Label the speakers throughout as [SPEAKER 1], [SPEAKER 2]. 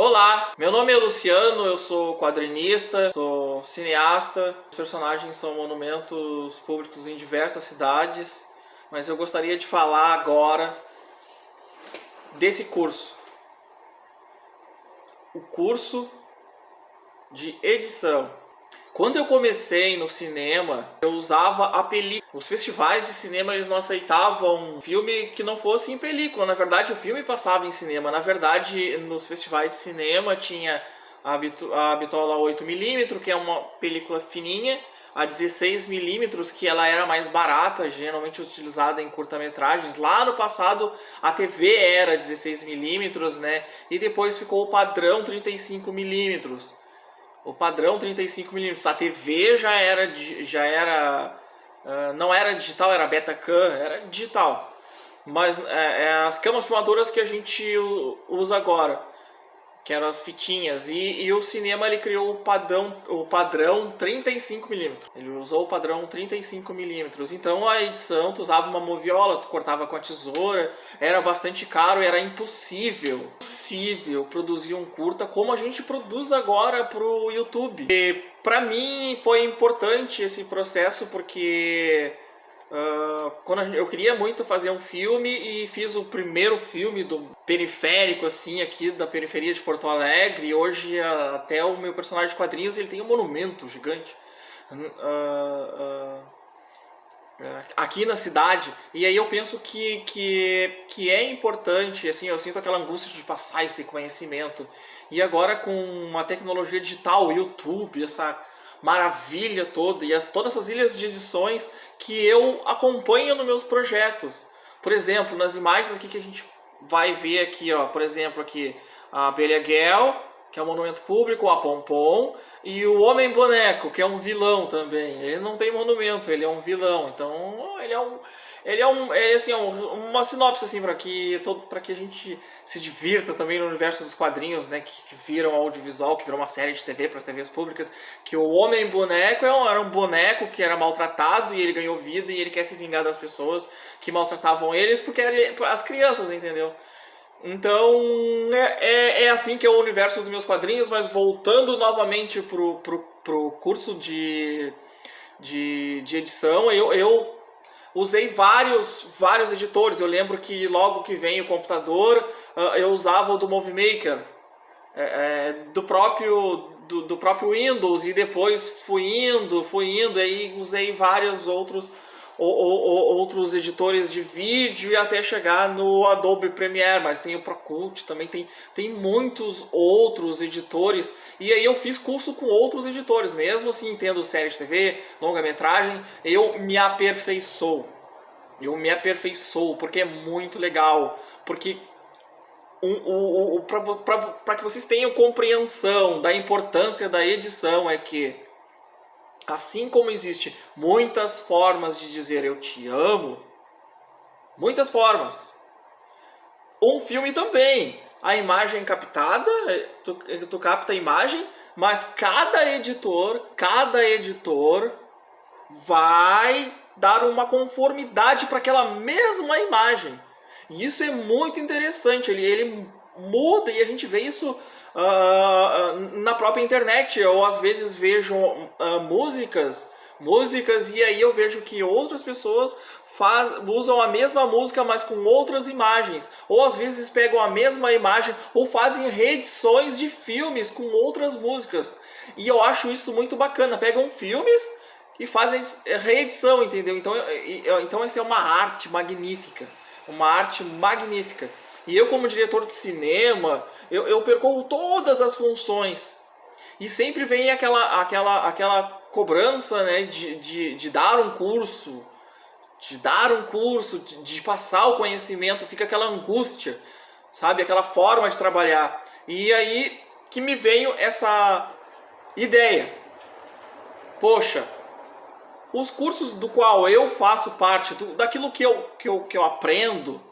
[SPEAKER 1] Olá, meu nome é Luciano, eu sou quadrinista, sou cineasta. Os personagens são monumentos públicos em diversas cidades, mas eu gostaria de falar agora desse curso. O curso de edição. Quando eu comecei no cinema, eu usava a película. Os festivais de cinema eles não aceitavam filme que não fosse em película. Na verdade, o filme passava em cinema. Na verdade, nos festivais de cinema tinha a, bitola 8mm, que é uma película fininha, a 16mm, que ela era mais barata, geralmente utilizada em curta-metragens. Lá no passado, a TV era 16mm, né? E depois ficou o padrão 35mm o padrão 35mm. A TV já era, já era uh, não era digital, era Betacam, era digital. Mas é, é as câmeras filmadoras que a gente usa agora que eram as fitinhas. E, e o cinema ele criou o padrão, o padrão 35mm. Ele usou o padrão 35mm. Então a edição, tu usava uma moviola, tu cortava com a tesoura, era bastante caro, era impossível, impossível produzir um curta como a gente produz agora pro YouTube. E para mim foi importante esse processo porque Uh, quando eu queria muito fazer um filme e fiz o primeiro filme do periférico, assim, aqui da periferia de Porto Alegre. E hoje até o meu personagem de quadrinhos ele tem um monumento gigante uh, uh, aqui na cidade. E aí eu penso que, que, que é importante, assim, eu sinto aquela angústia de passar esse conhecimento. E agora com a tecnologia digital, YouTube, essa maravilha toda e as, todas essas ilhas de edições que eu acompanho nos meus projetos. Por exemplo, nas imagens aqui que a gente vai ver aqui, ó, por exemplo, aqui a Beliaguel, que é um monumento público, a Pompom, e o Homem Boneco, que é um vilão também. Ele não tem monumento, ele é um vilão. Então, ele é um ele é, um, é assim, é um, uma sinopse assim, para que, todo, que a gente se divirta também no universo dos quadrinhos, né, que, que viram audiovisual, que virou uma série de TV para as TVs públicas, que o Homem Boneco é era um boneco que era maltratado e ele ganhou vida e ele quer se vingar das pessoas que maltratavam eles porque eram as crianças, entendeu? Então, é, é, é, assim que é o universo dos meus quadrinhos, mas voltando novamente pro, pro, pro curso de, de, de edição, eu, eu usei vários, vários editores. Eu lembro que logo que vem o computador, uh, eu usava o do Movie Maker, é, é, do próprio do, do, próprio Windows e depois fui indo, fui indo, aí usei vários outros ou, ou, outros editores de vídeo e até chegar no Adobe Premiere, mas tem o Procult, também tem, tem muitos outros editores, e aí eu fiz curso com outros editores, mesmo assim tendo série de TV, longa-metragem, eu me aperfeiçoo, eu me aperfeiçoo, porque é muito legal, porque um, um, um, para que vocês tenham compreensão da importância da edição é que Assim como existe muitas formas de dizer eu te amo, muitas formas. Um filme também. A imagem captada, tu, tu capta a imagem, mas cada editor, cada editor vai dar uma conformidade para aquela mesma imagem. E isso é muito interessante, ele, ele muda e a gente vê isso uh, na própria internet. Eu às vezes vejo uh, músicas, músicas e aí eu vejo que outras pessoas faz, usam a mesma música, mas com outras imagens. Ou às vezes pegam a mesma imagem ou fazem reedições de filmes com outras músicas. E eu acho isso muito bacana. Pegam filmes e fazem reedição, entendeu? Então, então essa é uma arte magnífica. Uma arte magnífica. E eu como diretor de cinema, eu, eu percorro todas as funções. E sempre vem aquela, aquela, aquela cobrança né, de, de, de dar um curso, de dar um curso, de, de passar o conhecimento, fica aquela angústia, sabe? Aquela forma de trabalhar. E aí que me veio essa ideia. Poxa, os cursos do qual eu faço parte, do, daquilo que eu, que, eu, que eu aprendo,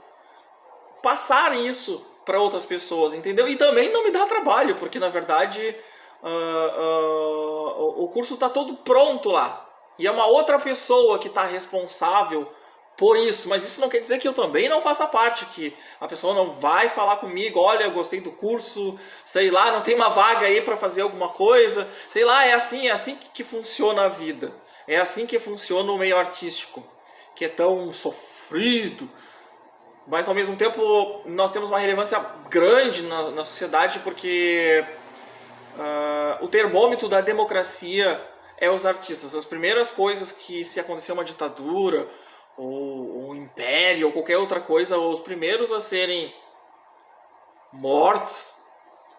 [SPEAKER 1] passar isso para outras pessoas, entendeu? E também não me dá trabalho, porque na verdade uh, uh, o curso está todo pronto lá. E é uma outra pessoa que está responsável por isso, mas isso não quer dizer que eu também não faça parte, que a pessoa não vai falar comigo, olha, gostei do curso, sei lá, não tem uma vaga aí para fazer alguma coisa, sei lá, é assim, é assim que funciona a vida. É assim que funciona o meio artístico, que é tão sofrido, mas ao mesmo tempo nós temos uma relevância grande na, na sociedade porque uh, o termômetro da democracia é os artistas. As primeiras coisas que se acontecer uma ditadura, ou um império, ou qualquer outra coisa, os primeiros a serem mortos,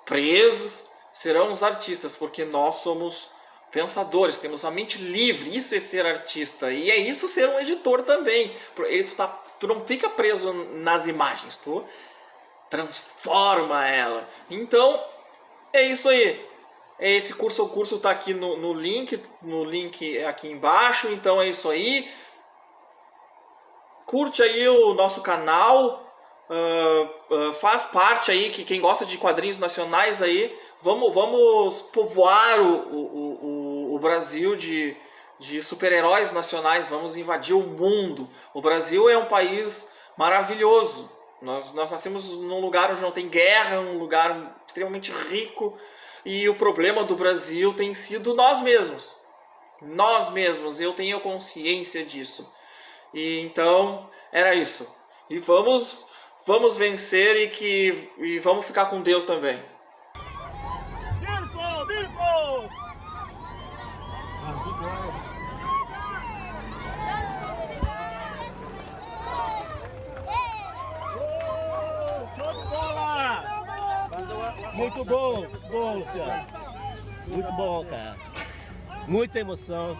[SPEAKER 1] presos, serão os artistas, porque nós somos pensadores, temos a mente livre, isso é ser artista, e é isso ser um editor também, tu, tá, tu não fica preso nas imagens, tu transforma ela. Então, é isso aí. É esse curso, o curso está aqui no, no link, no link é aqui embaixo, então é isso aí. Curte aí o nosso canal, uh, uh, faz parte aí, que quem gosta de quadrinhos nacionais aí, vamos, vamos povoar o, o, o, o Brasil de, de super-heróis nacionais, vamos invadir o mundo. O Brasil é um país maravilhoso. Nós, nós nascemos num lugar onde não tem guerra, um lugar extremamente rico, e o problema do Brasil tem sido nós mesmos. Nós mesmos, eu tenho consciência disso. E então, era isso. E vamos vamos vencer e que e vamos ficar com Deus também.
[SPEAKER 2] Muito bom, bom. Muito bom, cara. Muita emoção.